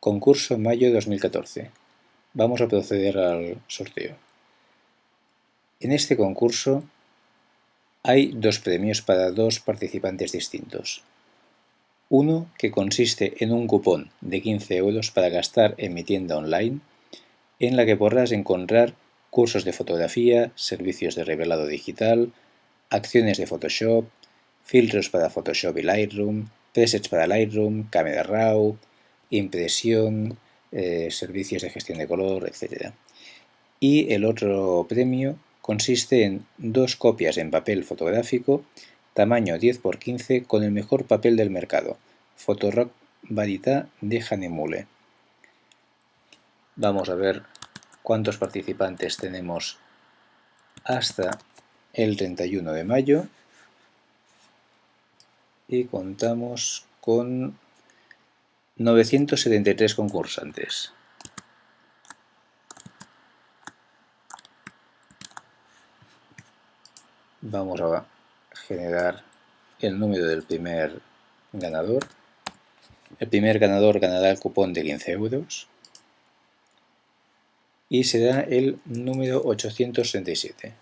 Concurso mayo 2014. Vamos a proceder al sorteo. En este concurso hay dos premios para dos participantes distintos. Uno que consiste en un cupón de 15 euros para gastar en mi tienda online, en la que podrás encontrar cursos de fotografía, servicios de revelado digital, acciones de Photoshop, filtros para Photoshop y Lightroom, presets para Lightroom, Camera Raw, impresión, eh, servicios de gestión de color, etc. Y el otro premio consiste en dos copias en papel fotográfico tamaño 10x15 con el mejor papel del mercado, Photorock Varita de Hanemule. Vamos a ver cuántos participantes tenemos hasta el 31 de mayo y contamos con 973 concursantes. Vamos a generar el número del primer ganador. El primer ganador ganará el cupón de 15 euros y será el número 867.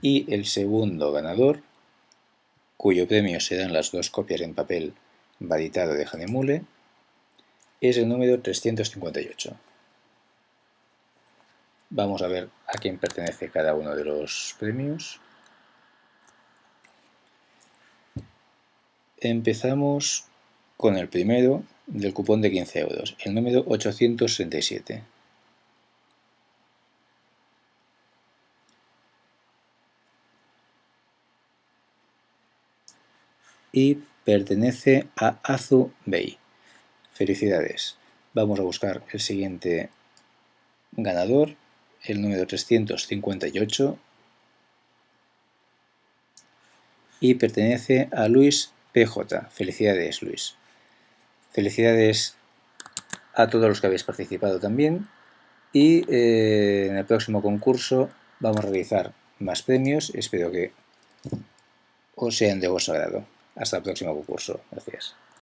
Y el segundo ganador cuyo premio serán las dos copias en papel validado de Hanemule, es el número 358. Vamos a ver a quién pertenece cada uno de los premios. Empezamos con el primero del cupón de 15 euros, el número 867. Y pertenece a Azu Bay. Felicidades. Vamos a buscar el siguiente ganador, el número 358, y pertenece a Luis PJ. Felicidades, Luis. Felicidades a todos los que habéis participado también. Y eh, en el próximo concurso vamos a realizar más premios. Espero que os sean de vuestro agrado. Hasta el próximo concurso. Gracias.